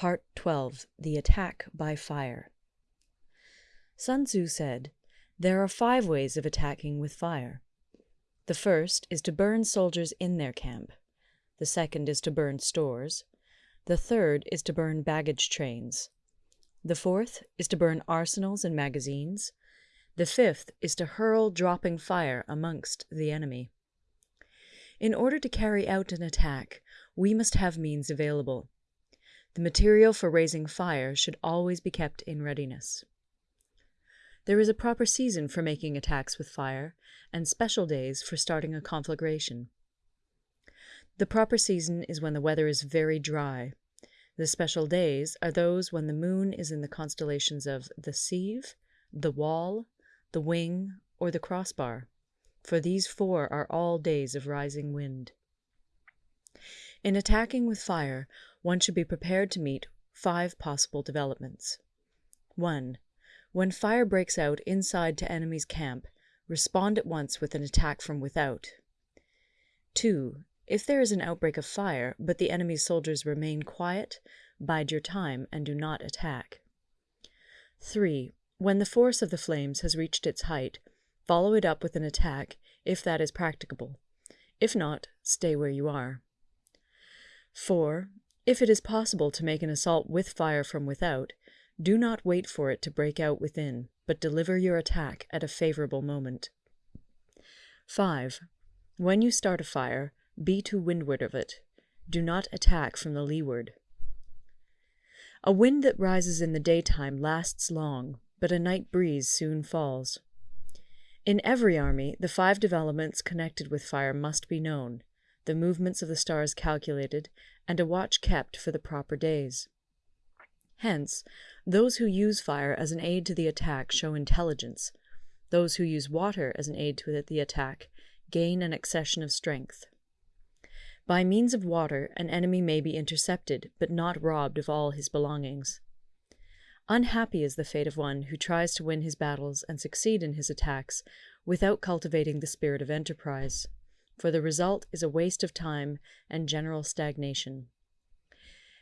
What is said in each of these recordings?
Part 12 The Attack by Fire Sun Tzu said, There are five ways of attacking with fire. The first is to burn soldiers in their camp. The second is to burn stores. The third is to burn baggage trains. The fourth is to burn arsenals and magazines. The fifth is to hurl dropping fire amongst the enemy. In order to carry out an attack, we must have means available. The material for raising fire should always be kept in readiness. There is a proper season for making attacks with fire, and special days for starting a conflagration. The proper season is when the weather is very dry. The special days are those when the moon is in the constellations of the Sieve, the Wall, the Wing, or the Crossbar, for these four are all days of rising wind. In attacking with fire, one should be prepared to meet five possible developments. 1. When fire breaks out inside to enemy's camp, respond at once with an attack from without. 2. If there is an outbreak of fire, but the enemy's soldiers remain quiet, bide your time and do not attack. 3. When the force of the flames has reached its height, follow it up with an attack, if that is practicable. If not, stay where you are. 4. If it is possible to make an assault with fire from without, do not wait for it to break out within, but deliver your attack at a favorable moment. 5. When you start a fire, be to windward of it. Do not attack from the leeward. A wind that rises in the daytime lasts long, but a night breeze soon falls. In every army, the five developments connected with fire must be known, the movements of the stars calculated, and a watch kept for the proper days. Hence, those who use fire as an aid to the attack show intelligence; those who use water as an aid to the attack gain an accession of strength. By means of water an enemy may be intercepted, but not robbed of all his belongings. Unhappy is the fate of one who tries to win his battles and succeed in his attacks without cultivating the spirit of enterprise, for the result is a waste of time and general stagnation.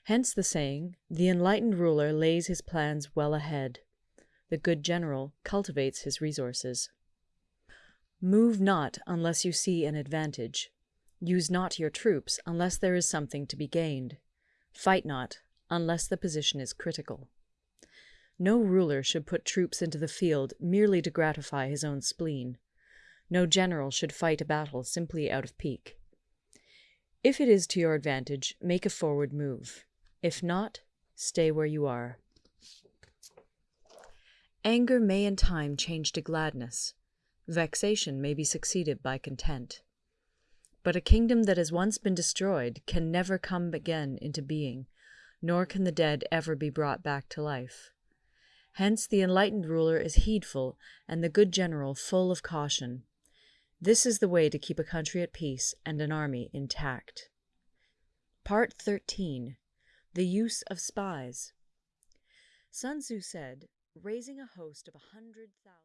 Hence the saying, "The enlightened ruler lays his plans well ahead; the good general cultivates his resources." Move not unless you see an advantage. Use not your troops unless there is something to be gained. Fight not unless the position is critical. No ruler should put troops into the field merely to gratify his own spleen. No general should fight a battle simply out of pique. If it is to your advantage, make a forward move. If not, stay where you are. Anger may in time change to gladness. Vexation may be succeeded by content. But a kingdom that has once been destroyed can never come again into being, nor can the dead ever be brought back to life. Hence the enlightened ruler is heedful, and the good general full of caution. This is the way to keep a country at peace and an army intact. Part 13 The Use of Spies Sun Tzu said, Raising a host of a hundred thousand